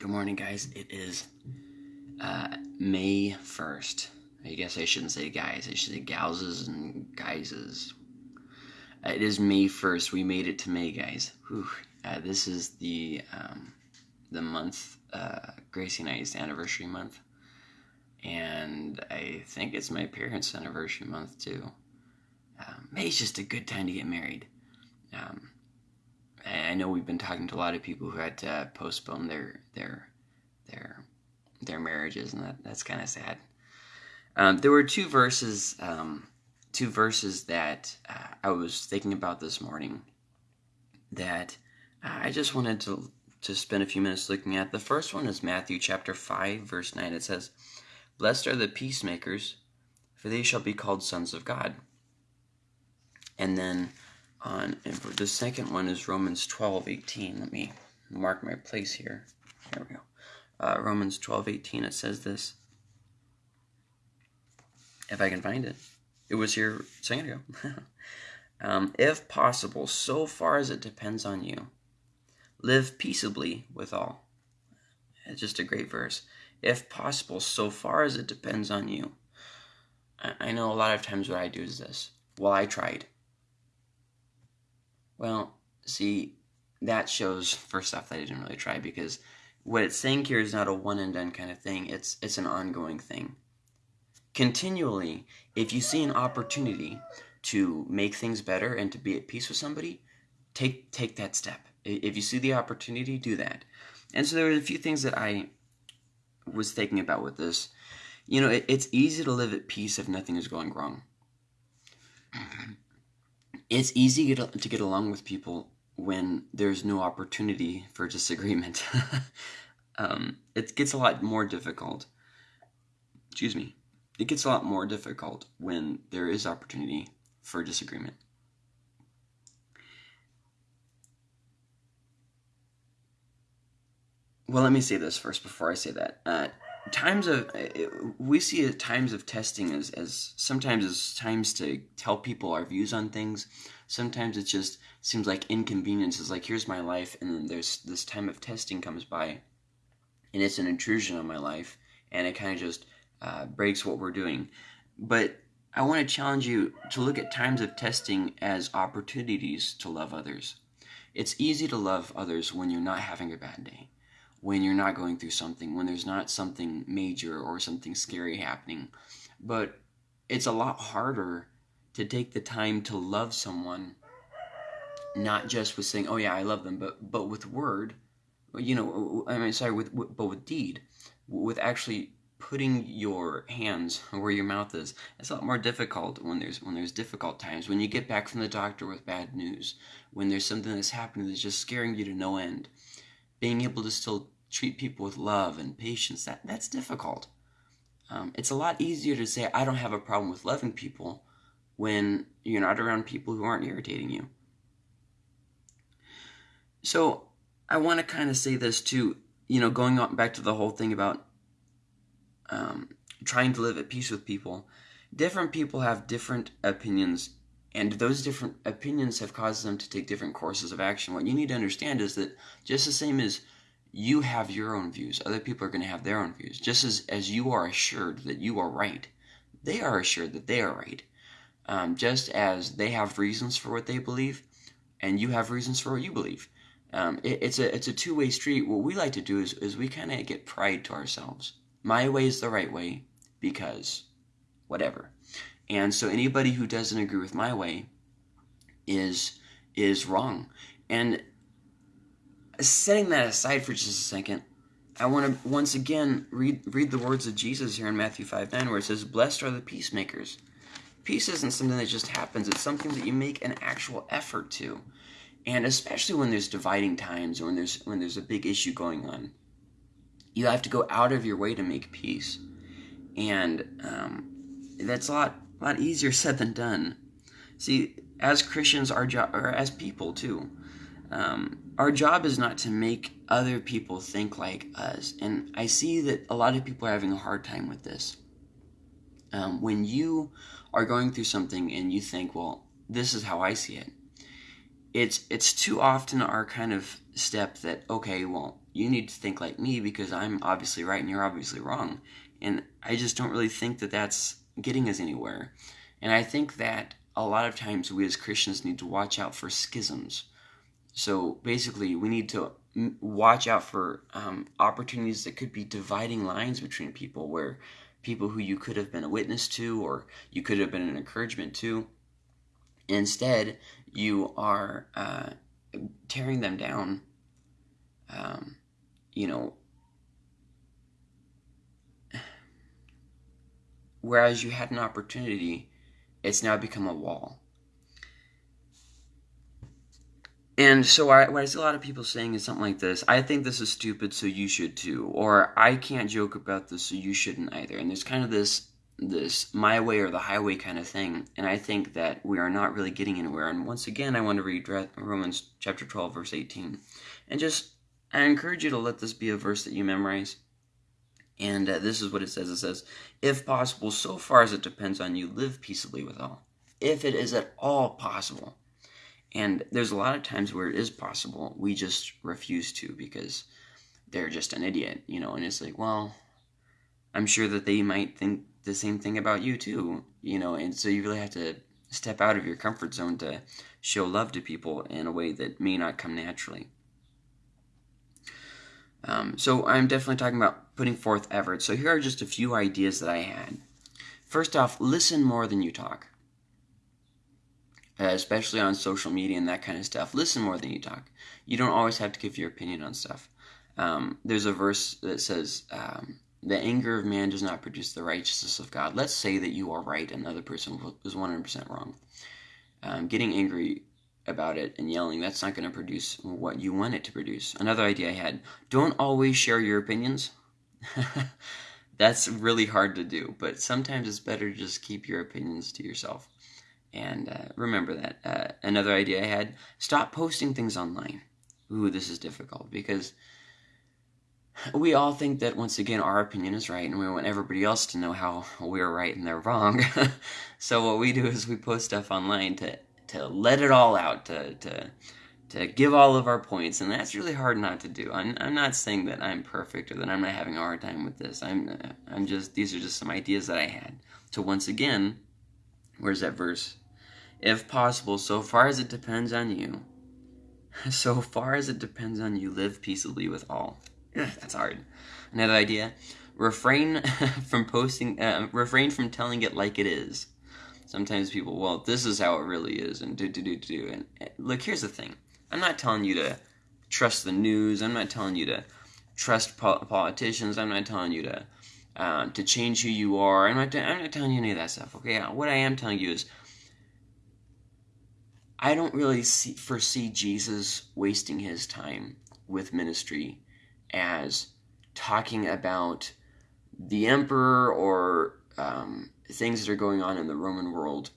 Good morning, guys. It is uh, May 1st. I guess I shouldn't say guys, I should say gouses and guyses. Uh, it is May 1st. We made it to May, guys. Uh, this is the um, the month, uh, Gracie and I's anniversary month. And I think it's my parents' anniversary month, too. Um, May's just a good time to get married. Um, I know we've been talking to a lot of people who had to postpone their their their their marriages, and that, that's kind of sad. Um, there were two verses, um, two verses that uh, I was thinking about this morning that I just wanted to to spend a few minutes looking at. The first one is Matthew chapter five, verse nine. It says, "Blessed are the peacemakers, for they shall be called sons of God." And then on and the second one is Romans 12, 18. Let me mark my place here. There we go. Uh, Romans 12, 18, it says this. If I can find it. It was here a second ago. um, if possible, so far as it depends on you, live peaceably with all. It's just a great verse. If possible, so far as it depends on you. I, I know a lot of times what I do is this. Well, I tried. Well, see, that shows first off that I didn't really try because what it's saying here is not a one and done kind of thing. It's it's an ongoing thing. Continually, if you see an opportunity to make things better and to be at peace with somebody, take take that step. If you see the opportunity, do that. And so there were a few things that I was thinking about with this. You know, it, it's easy to live at peace if nothing is going wrong it's easy to get, along with people when there's no opportunity for disagreement. um, it gets a lot more difficult. Excuse me. It gets a lot more difficult when there is opportunity for disagreement. Well, let me say this first before I say that. Uh, times of we see times of testing as, as sometimes as times to tell people our views on things. Sometimes it just seems like inconvenience is like here's my life and then there's this time of testing comes by and it's an intrusion on my life and it kind of just uh, breaks what we're doing. But i want to challenge you to look at times of testing as opportunities to love others. It's easy to love others when you're not having a bad day when you're not going through something, when there's not something major or something scary happening. But it's a lot harder to take the time to love someone, not just with saying, "Oh yeah, I love them," but but with word, you know, I mean, sorry, with, with but with deed, with actually putting your hands where your mouth is. It's a lot more difficult when there's when there's difficult times. When you get back from the doctor with bad news, when there's something that's happening that's just scaring you to no end being able to still treat people with love and patience, that, that's difficult. Um, it's a lot easier to say, I don't have a problem with loving people when you're not around people who aren't irritating you. So I want to kind of say this too, you know, going on back to the whole thing about um, trying to live at peace with people. Different people have different opinions and those different opinions have caused them to take different courses of action. What you need to understand is that just the same as you have your own views, other people are going to have their own views. Just as, as you are assured that you are right, they are assured that they are right. Um, just as they have reasons for what they believe, and you have reasons for what you believe. Um, it, it's a it's a two way street. What we like to do is is we kind of get pride to ourselves. My way is the right way because whatever. And so anybody who doesn't agree with my way is is wrong. And setting that aside for just a second, I want to once again read read the words of Jesus here in Matthew 5 9, where it says, Blessed are the peacemakers. Peace isn't something that just happens, it's something that you make an actual effort to. And especially when there's dividing times or when there's when there's a big issue going on. You have to go out of your way to make peace. And um, that's a lot a lot easier said than done. See, as Christians, our job, or as people too, um, our job is not to make other people think like us. And I see that a lot of people are having a hard time with this. Um, when you are going through something and you think, well, this is how I see it, it's it's too often our kind of step that okay, well, you need to think like me because I'm obviously right and you're obviously wrong, and I just don't really think that that's getting us anywhere. And I think that a lot of times we as Christians need to watch out for schisms. So basically, we need to watch out for um, opportunities that could be dividing lines between people, where people who you could have been a witness to or you could have been an encouragement to, instead, you are uh, tearing them down. Um, you know, whereas you had an opportunity, it's now become a wall. And so I, what I see a lot of people saying is something like this I think this is stupid, so you should too. Or I can't joke about this, so you shouldn't either. And there's kind of this this my way or the highway kind of thing. And I think that we are not really getting anywhere. And once again, I want to read Romans chapter 12, verse 18. And just, I encourage you to let this be a verse that you memorize. And uh, this is what it says it says, If possible, so far as it depends on you, live peaceably with all. If it is at all possible. And there's a lot of times where it is possible, we just refuse to because they're just an idiot, you know, and it's like, well, I'm sure that they might think the same thing about you too, you know, and so you really have to step out of your comfort zone to show love to people in a way that may not come naturally. Um, so I'm definitely talking about putting forth effort. So here are just a few ideas that I had. First off, listen more than you talk uh, especially on social media and that kind of stuff. Listen more than you talk. You don't always have to give your opinion on stuff. Um, there's a verse that says, um, "The anger of man does not produce the righteousness of God." Let's say that you are right and the other person was 100% wrong. Um, getting angry about it and yelling, that's not going to produce what you want it to produce. Another idea I had don't always share your opinions. that's really hard to do, but sometimes it's better to just keep your opinions to yourself. And uh, remember that. Uh, another idea I had stop posting things online. Ooh, this is difficult because we all think that once again our opinion is right and we want everybody else to know how we're right and they're wrong. so what we do is we post stuff online to, to let it all out, to, to, to give all of our points, and that's really hard not to do. I'm, I'm not saying that I'm perfect or that I'm not having a hard time with this. I'm, I'm just, these are just some ideas that I had. So once again, where's that verse? If possible, so far as it depends on you, so far as it depends on you, live peaceably with all. That's hard. Another idea: refrain from posting, uh, refrain from telling it like it is. Sometimes people, well, this is how it really is, and do do do do. And look, here's the thing: I'm not telling you to trust the news. I'm not telling you to trust politicians. I'm not telling you to uh, to change who you are. I'm not. I'm not telling you any of that stuff. Okay. What I am telling you is I don't really see, foresee Jesus wasting his time with ministry as talking about the emperor or um, things that are going on in the Roman world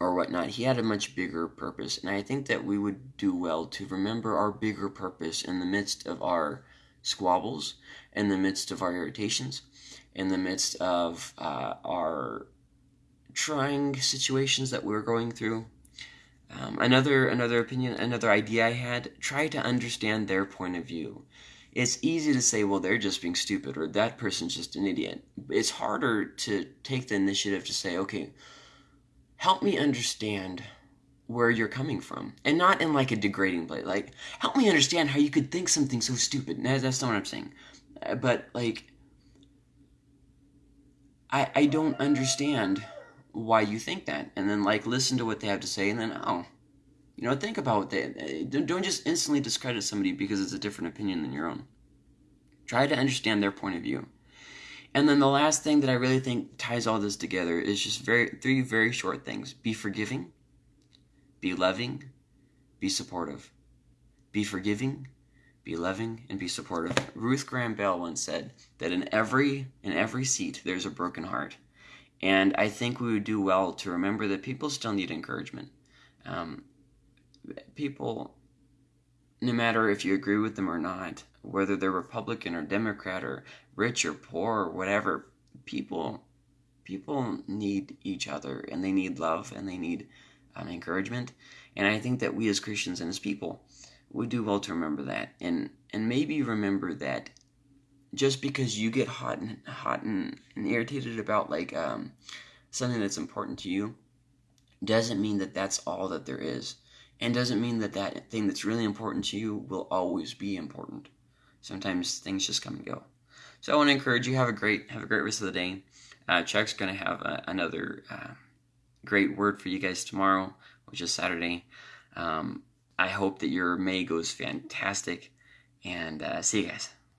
or whatnot. He had a much bigger purpose, and I think that we would do well to remember our bigger purpose in the midst of our squabbles, in the midst of our irritations, in the midst of uh, our trying situations that we're going through. Um, another another opinion, another idea I had: try to understand their point of view. It's easy to say, well, they're just being stupid, or that person's just an idiot. It's harder to take the initiative to say, okay, help me understand where you're coming from, and not in like a degrading way. Like, help me understand how you could think something so stupid. No, that's not what I'm saying. Uh, but like, I I don't understand why you think that, and then like listen to what they have to say, and then oh, you know, think about that. Don't just instantly discredit somebody because it's a different opinion than your own. Try to understand their point of view. And then the last thing that I really think ties all this together is just very three very short things: be forgiving, be loving, be supportive. Be forgiving, be loving, and be supportive. Ruth Graham Bell once said that in every in every seat there's a broken heart. And I think we would do well to remember that people still need encouragement. Um, people, no matter if you agree with them or not, whether they're Republican or Democrat or rich or poor or whatever, people people need each other and they need love and they need um, encouragement. And I think that we as Christians and as people, we do well to remember that, and and maybe remember that just because you get hot and hot and, and irritated about like um, something that's important to you, doesn't mean that that's all that there is, and doesn't mean that that thing that's really important to you will always be important. Sometimes things just come and go. So I want to encourage you have a great have a great rest of the day. Uh, Chuck's going to have a, another uh, great word for you guys tomorrow, which is Saturday. Um, I hope that your May goes fantastic, and uh, see you guys.